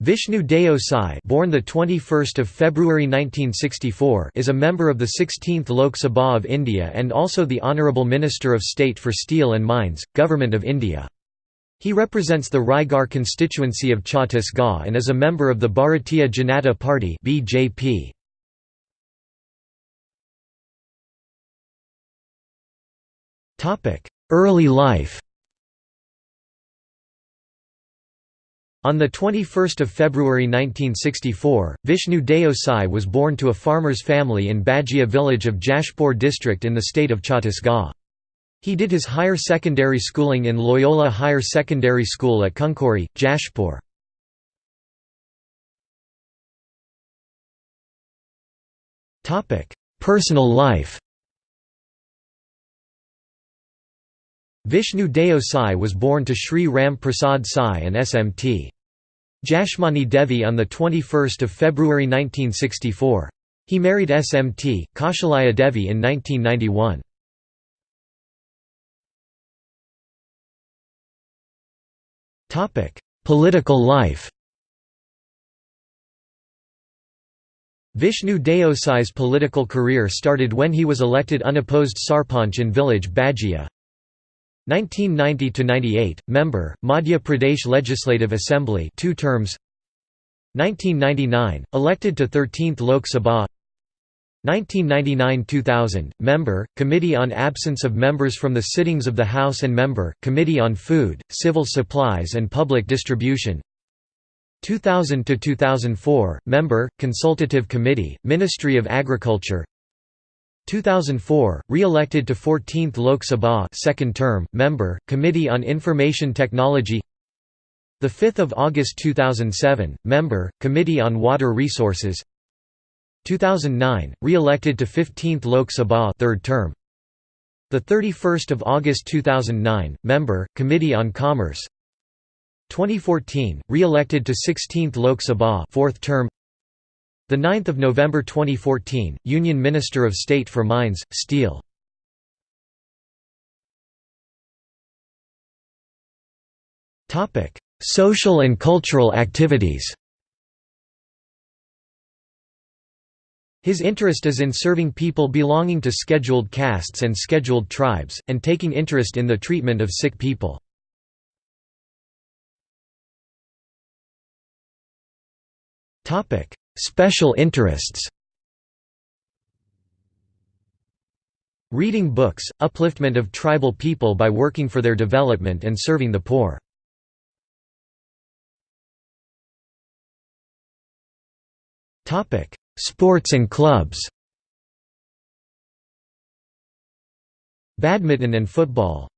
Vishnu Deo Sai, born the 21st of February 1964, is a member of the 16th Lok Sabha of India and also the Honourable Minister of State for Steel and Mines, Government of India. He represents the Raigarh constituency of Chhattisgarh and is a member of the Bharatiya Janata Party (BJP). Topic: Early life. On 21 February 1964, Vishnu Deo Sai was born to a farmer's family in Bajia village of Jashpur district in the state of Chhattisgarh. He did his higher secondary schooling in Loyola Higher Secondary School at Kunkuri, Jashpur. Personal life Vishnu Deo Sai was born to Sri Ram Prasad Sai and Smt. Jashmani Devi on 21 February 1964. He married Smt. Kaushalaya Devi in 1991. Political life Vishnu Deo Sai's political career started when he was elected unopposed Sarpanch in village Bajia. 1990 to 98 member Madhya Pradesh Legislative Assembly 2 terms. 1999 elected to 13th Lok Sabha. 1999–2000 member committee on absence of members from the sittings of the house and member committee on food civil supplies and public distribution. 2000 to 2004 member consultative committee ministry of agriculture 2004, re-elected to 14th Lok Sabha second term, member, Committee on Information Technology. The 5th of August 2007, member, Committee on Water Resources. 2009, re-elected to 15th Lok Sabha third term. The 31st of August 2009, member, Committee on Commerce. 2014, re-elected to 16th Lok Sabha fourth term the 9th of November 2014, Union Minister of State for Mines, Steel. Topic: Social and cultural activities. His interest is in serving people belonging to scheduled castes and scheduled tribes, and taking interest in the treatment of sick people. Special interests. Reading books, upliftment of tribal people by working for their development and serving the poor. Sports and clubs. Badminton and football